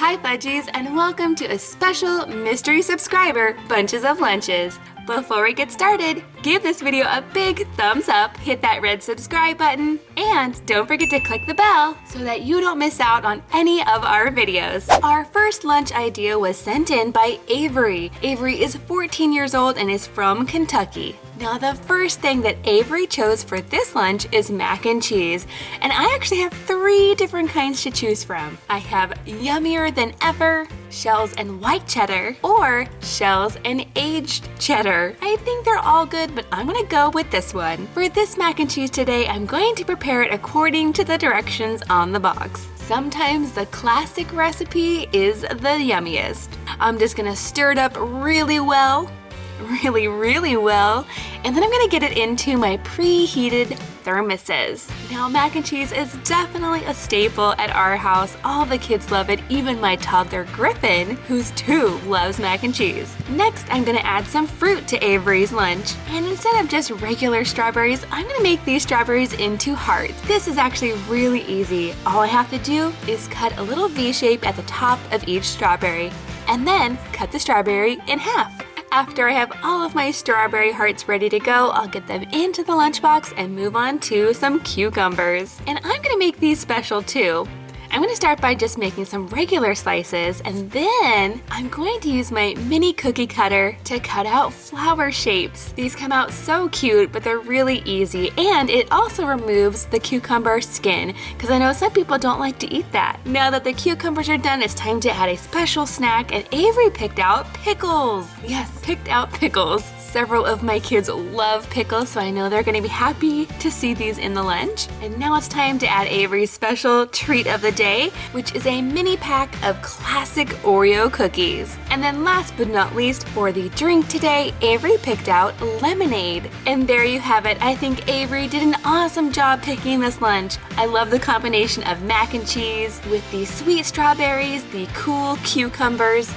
Hi Fudgies and welcome to a special mystery subscriber Bunches of Lunches. Before we get started, give this video a big thumbs up, hit that red subscribe button, and don't forget to click the bell so that you don't miss out on any of our videos. Our first lunch idea was sent in by Avery. Avery is 14 years old and is from Kentucky. Now the first thing that Avery chose for this lunch is mac and cheese. And I actually have three different kinds to choose from. I have yummier than ever, shells and white cheddar, or shells and aged cheddar. I think they're all good, but I'm gonna go with this one. For this mac and cheese today, I'm going to prepare it according to the directions on the box. Sometimes the classic recipe is the yummiest. I'm just gonna stir it up really well really, really well. And then I'm gonna get it into my preheated thermoses. Now mac and cheese is definitely a staple at our house. All the kids love it, even my toddler Griffin, who's two, loves mac and cheese. Next, I'm gonna add some fruit to Avery's lunch. And instead of just regular strawberries, I'm gonna make these strawberries into hearts. This is actually really easy. All I have to do is cut a little V shape at the top of each strawberry and then cut the strawberry in half. After I have all of my strawberry hearts ready to go, I'll get them into the lunchbox and move on to some cucumbers. And I'm gonna make these special too. I'm gonna start by just making some regular slices and then I'm going to use my mini cookie cutter to cut out flower shapes. These come out so cute, but they're really easy and it also removes the cucumber skin because I know some people don't like to eat that. Now that the cucumbers are done, it's time to add a special snack and Avery picked out pickles. Yes, picked out pickles. Several of my kids love pickles, so I know they're gonna be happy to see these in the lunch. And now it's time to add Avery's special treat of the day, which is a mini pack of classic Oreo cookies. And then last but not least, for the drink today, Avery picked out lemonade. And there you have it. I think Avery did an awesome job picking this lunch. I love the combination of mac and cheese with the sweet strawberries, the cool cucumbers,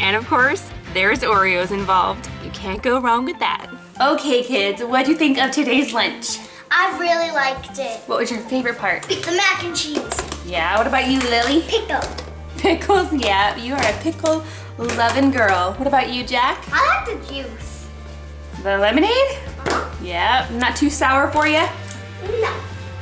and of course, there's Oreos involved. You can't go wrong with that. Okay kids, what do you think of today's lunch? I really liked it. What was your favorite part? The mac and cheese. Yeah, what about you, Lily? Pickle. Pickles, yeah, you are a pickle loving girl. What about you, Jack? I like the juice. The lemonade? Uh -huh. Yeah, not too sour for you? No.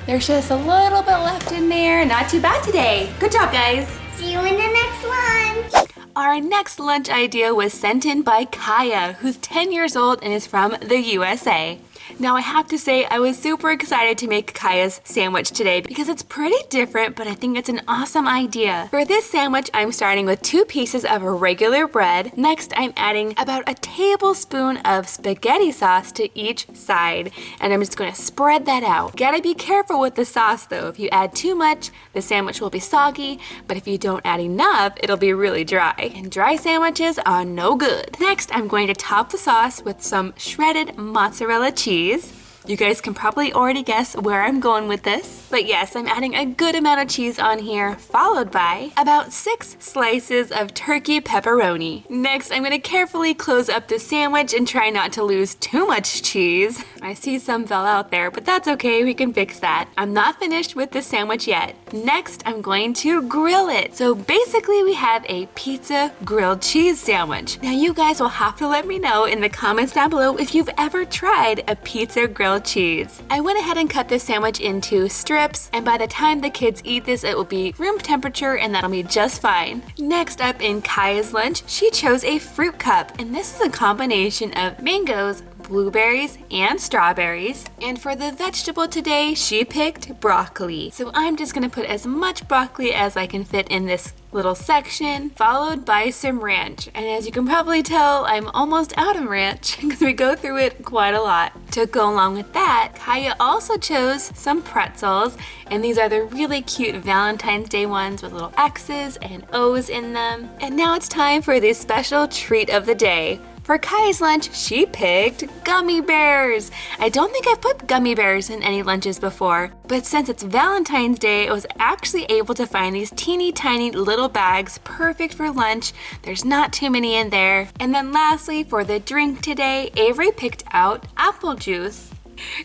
There's just a little bit left in there. Not too bad today. Good job, guys. See you in the next lunch. Our next lunch idea was sent in by Kaya, who's 10 years old and is from the USA. Now I have to say I was super excited to make Kaya's sandwich today because it's pretty different but I think it's an awesome idea. For this sandwich I'm starting with two pieces of regular bread. Next I'm adding about a tablespoon of spaghetti sauce to each side and I'm just going to spread that out. Gotta be careful with the sauce though. If you add too much the sandwich will be soggy but if you don't add enough it'll be really dry and dry sandwiches are no good. Next I'm going to top the sauce with some shredded mozzarella cheese cheese. You guys can probably already guess where I'm going with this. But yes, I'm adding a good amount of cheese on here, followed by about six slices of turkey pepperoni. Next, I'm gonna carefully close up the sandwich and try not to lose too much cheese. I see some fell out there, but that's okay, we can fix that. I'm not finished with the sandwich yet. Next, I'm going to grill it. So basically we have a pizza grilled cheese sandwich. Now you guys will have to let me know in the comments down below if you've ever tried a pizza grilled grilled cheese. I went ahead and cut this sandwich into strips and by the time the kids eat this it will be room temperature and that'll be just fine. Next up in Kaya's lunch, she chose a fruit cup and this is a combination of mangoes, blueberries and strawberries. And for the vegetable today, she picked broccoli. So I'm just gonna put as much broccoli as I can fit in this little section, followed by some ranch. And as you can probably tell, I'm almost out of ranch because we go through it quite a lot. To go along with that, Kaya also chose some pretzels, and these are the really cute Valentine's Day ones with little X's and O's in them. And now it's time for the special treat of the day. For Kai's lunch, she picked gummy bears. I don't think I've put gummy bears in any lunches before, but since it's Valentine's Day, I was actually able to find these teeny tiny little bags perfect for lunch. There's not too many in there. And then lastly, for the drink today, Avery picked out apple juice.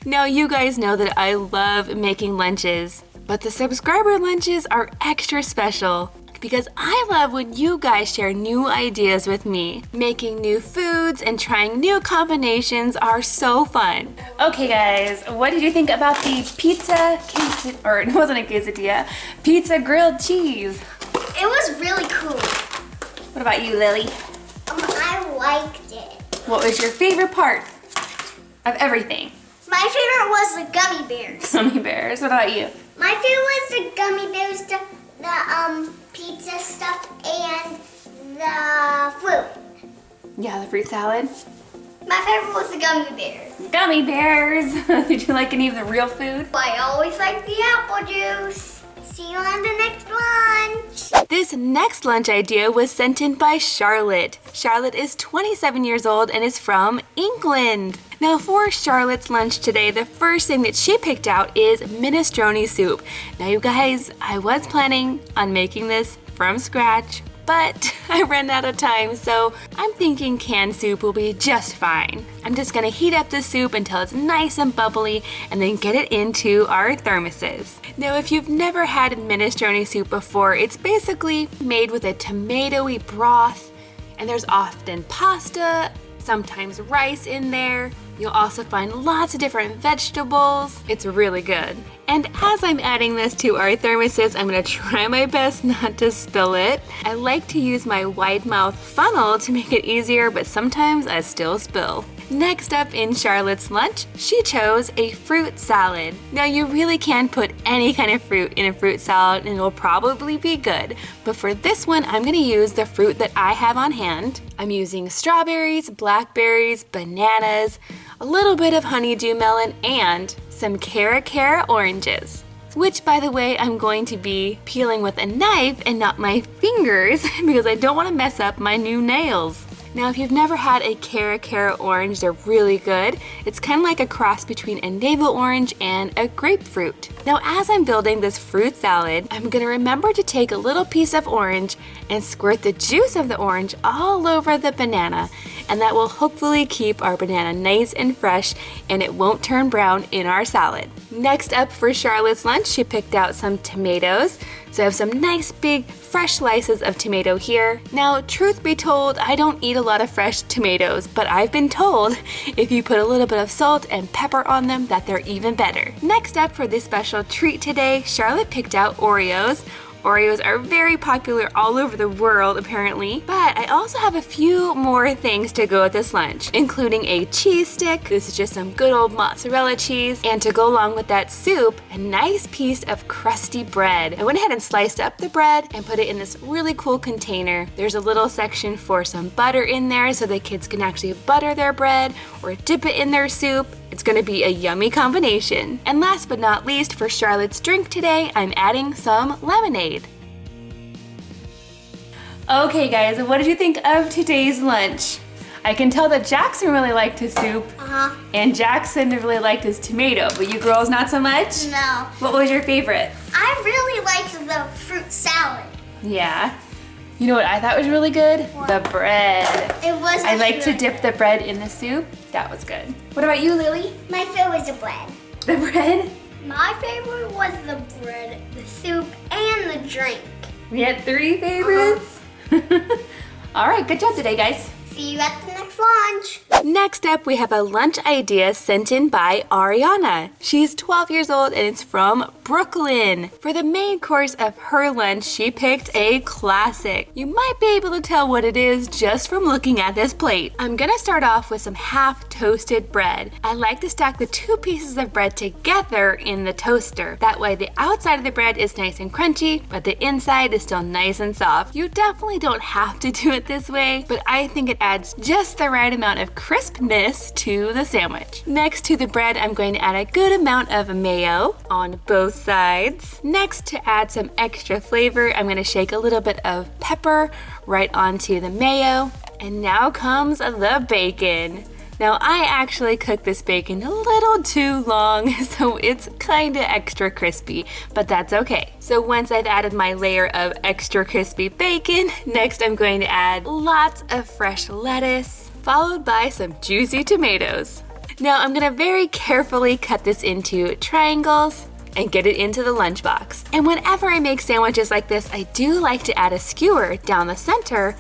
Now you guys know that I love making lunches, but the subscriber lunches are extra special because I love when you guys share new ideas with me. Making new foods and trying new combinations are so fun. Okay guys, what did you think about the pizza quesadilla, or it wasn't a quesadilla, pizza grilled cheese? It was really cool. What about you, Lily? Um, I liked it. What was your favorite part of everything? My favorite was the gummy bears. Gummy bears. What about you? My favorite was the gummy bears, the, the um pizza stuff, and the fruit. Yeah, the fruit salad. My favorite was the gummy bears. Gummy bears. did you like any of the real food? I always like the apple juice. See you on the next lunch. This next lunch idea was sent in by Charlotte. Charlotte is 27 years old and is from England. Now for Charlotte's lunch today, the first thing that she picked out is minestrone soup. Now you guys, I was planning on making this from scratch, but I ran out of time, so I'm thinking canned soup will be just fine. I'm just gonna heat up the soup until it's nice and bubbly and then get it into our thermoses. Now, if you've never had minestrone soup before, it's basically made with a tomatoey broth, and there's often pasta, sometimes rice in there. You'll also find lots of different vegetables. It's really good. And as I'm adding this to our thermoses, I'm gonna try my best not to spill it. I like to use my wide mouth funnel to make it easier, but sometimes I still spill. Next up in Charlotte's lunch, she chose a fruit salad. Now you really can put any kind of fruit in a fruit salad and it will probably be good. But for this one, I'm gonna use the fruit that I have on hand. I'm using strawberries, blackberries, bananas, a little bit of honeydew melon, and some Cara Cara oranges. Which, by the way, I'm going to be peeling with a knife and not my fingers because I don't want to mess up my new nails. Now, if you've never had a Cara Cara orange, they're really good. It's kind of like a cross between a navel orange and a grapefruit. Now, as I'm building this fruit salad, I'm gonna remember to take a little piece of orange and squirt the juice of the orange all over the banana, and that will hopefully keep our banana nice and fresh and it won't turn brown in our salad. Next up for Charlotte's lunch, she picked out some tomatoes. So I have some nice big fresh slices of tomato here. Now, truth be told, I don't eat a lot of fresh tomatoes, but I've been told if you put a little bit of salt and pepper on them that they're even better. Next up for this special treat today, Charlotte picked out Oreos. Oreos are very popular all over the world apparently, but I also have a few more things to go with this lunch, including a cheese stick, this is just some good old mozzarella cheese, and to go along with that soup, a nice piece of crusty bread. I went ahead and sliced up the bread and put it in this really cool container. There's a little section for some butter in there so the kids can actually butter their bread or dip it in their soup. It's gonna be a yummy combination. And last but not least, for Charlotte's drink today, I'm adding some lemonade. Okay guys, what did you think of today's lunch? I can tell that Jackson really liked his soup Uh-huh. and Jackson really liked his tomato, but you girls not so much? No. What was your favorite? I really liked the fruit salad. Yeah. You know what I thought was really good? The bread. It was I like to dip the bread in the soup. That was good. What about you, Lily? My favorite was the bread. The bread? My favorite was the bread, the soup, and the drink. We had three favorites. Uh-huh. All right, good job today, guys. See you at the next lunch. Next up, we have a lunch idea sent in by Ariana. She's 12 years old and it's from Brooklyn. For the main course of her lunch, she picked a classic. You might be able to tell what it is just from looking at this plate. I'm gonna start off with some half toasted bread. I like to stack the two pieces of bread together in the toaster. That way the outside of the bread is nice and crunchy, but the inside is still nice and soft. You definitely don't have to do it this way, but I think it adds just the right amount of crispness to the sandwich. Next to the bread, I'm going to add a good amount of mayo on both sides. Next, to add some extra flavor, I'm gonna shake a little bit of pepper right onto the mayo. And now comes the bacon. Now I actually cooked this bacon a little too long, so it's kinda extra crispy, but that's okay. So once I've added my layer of extra crispy bacon, next I'm going to add lots of fresh lettuce, followed by some juicy tomatoes. Now I'm gonna very carefully cut this into triangles and get it into the lunchbox. And whenever I make sandwiches like this, I do like to add a skewer down the center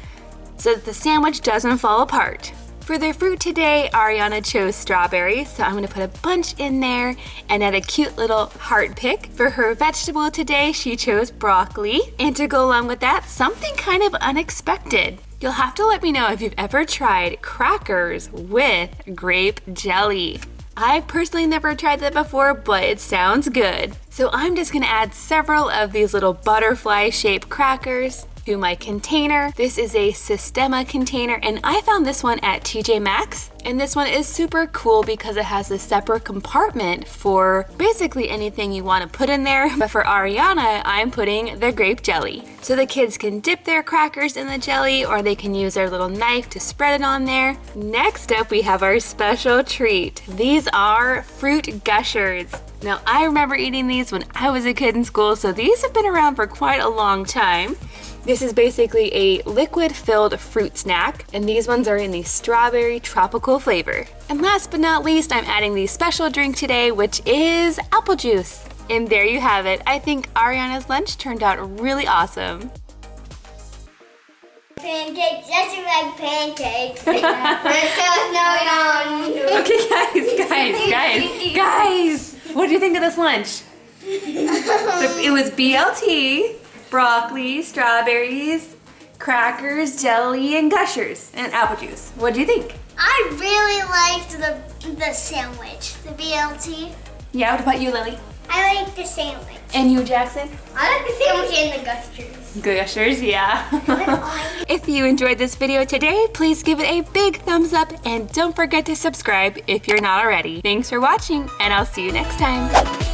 so that the sandwich doesn't fall apart. For their fruit today, Ariana chose strawberries, so I'm gonna put a bunch in there and add a cute little heart pick. For her vegetable today, she chose broccoli. And to go along with that, something kind of unexpected. You'll have to let me know if you've ever tried crackers with grape jelly. I've personally never tried that before, but it sounds good. So I'm just gonna add several of these little butterfly shaped crackers to my container. This is a Sistema container and I found this one at TJ Maxx. And this one is super cool because it has a separate compartment for basically anything you want to put in there. But for Ariana, I'm putting the grape jelly. So the kids can dip their crackers in the jelly or they can use their little knife to spread it on there. Next up, we have our special treat. These are fruit gushers. Now, I remember eating these when I was a kid in school, so these have been around for quite a long time. This is basically a liquid-filled fruit snack, and these ones are in the strawberry tropical flavor. And last but not least, I'm adding the special drink today, which is apple juice. And there you have it. I think Ariana's lunch turned out really awesome. Pancakes, just like pancakes. There's no yum. Okay, guys, guys, guys, guys! What do you think of this lunch? It was BLT, broccoli, strawberries, crackers, jelly, and gushers, and apple juice. What do you think? I really liked the the sandwich, the BLT. Yeah, what about you, Lily? I like the sandwich. And you, Jackson? I like the sandwich and the gushers. Gushers, yeah. if you enjoyed this video today, please give it a big thumbs up and don't forget to subscribe if you're not already. Thanks for watching and I'll see you next time.